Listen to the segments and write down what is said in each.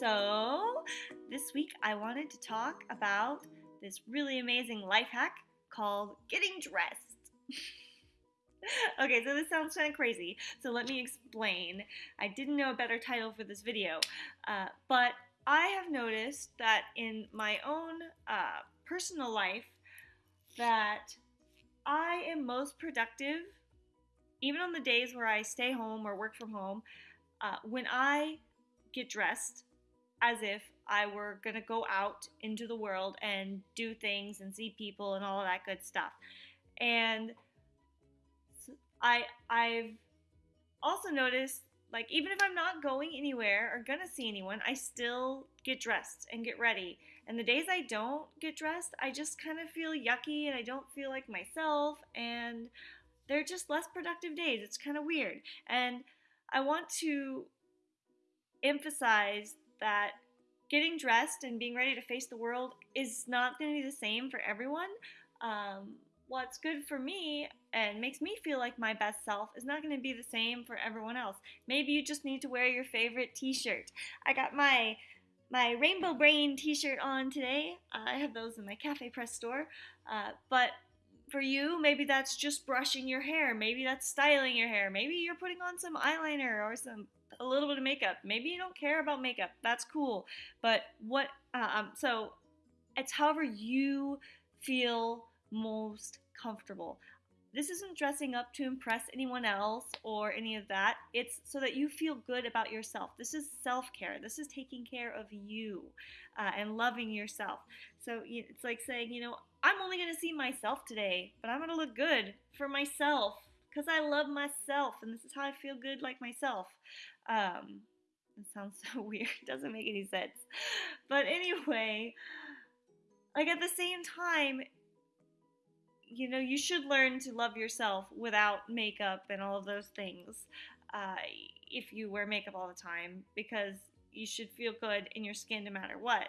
So, this week I wanted to talk about this really amazing life hack called getting dressed. okay, so this sounds kind of crazy, so let me explain. I didn't know a better title for this video, uh, but I have noticed that in my own uh, personal life that I am most productive, even on the days where I stay home or work from home, uh, when I get dressed as if I were gonna go out into the world and do things and see people and all of that good stuff. And I I've also noticed like even if I'm not going anywhere or gonna see anyone, I still get dressed and get ready. And the days I don't get dressed, I just kind of feel yucky and I don't feel like myself and they're just less productive days. It's kind of weird. And I want to emphasize that getting dressed and being ready to face the world is not going to be the same for everyone. Um, what's good for me and makes me feel like my best self is not going to be the same for everyone else. Maybe you just need to wear your favorite t-shirt. I got my my Rainbow Brain t-shirt on today. Uh, I have those in my Cafe Press store. Uh, but for you, maybe that's just brushing your hair. Maybe that's styling your hair. Maybe you're putting on some eyeliner or some a little bit of makeup. Maybe you don't care about makeup. That's cool. But what, uh, um, so it's however you feel most comfortable. This isn't dressing up to impress anyone else or any of that. It's so that you feel good about yourself. This is self care. This is taking care of you uh, and loving yourself. So it's like saying, you know, I'm only going to see myself today, but I'm going to look good for myself because I love myself and this is how I feel good like myself. Um, it sounds so weird. It doesn't make any sense. But anyway, like at the same time, you know, you should learn to love yourself without makeup and all of those things. Uh, if you wear makeup all the time, because you should feel good in your skin no matter what.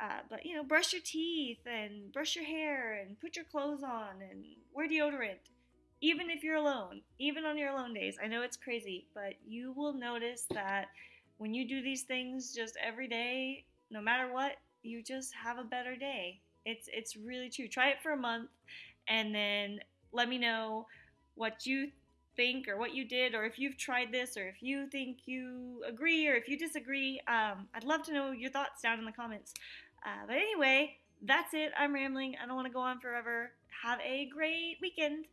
Uh, but you know, brush your teeth and brush your hair and put your clothes on and wear deodorant even if you're alone, even on your alone days. I know it's crazy, but you will notice that when you do these things just every day, no matter what, you just have a better day. It's it's really true. Try it for a month and then let me know what you think or what you did or if you've tried this or if you think you agree or if you disagree. Um, I'd love to know your thoughts down in the comments. Uh, but anyway, that's it. I'm rambling. I don't want to go on forever. Have a great weekend.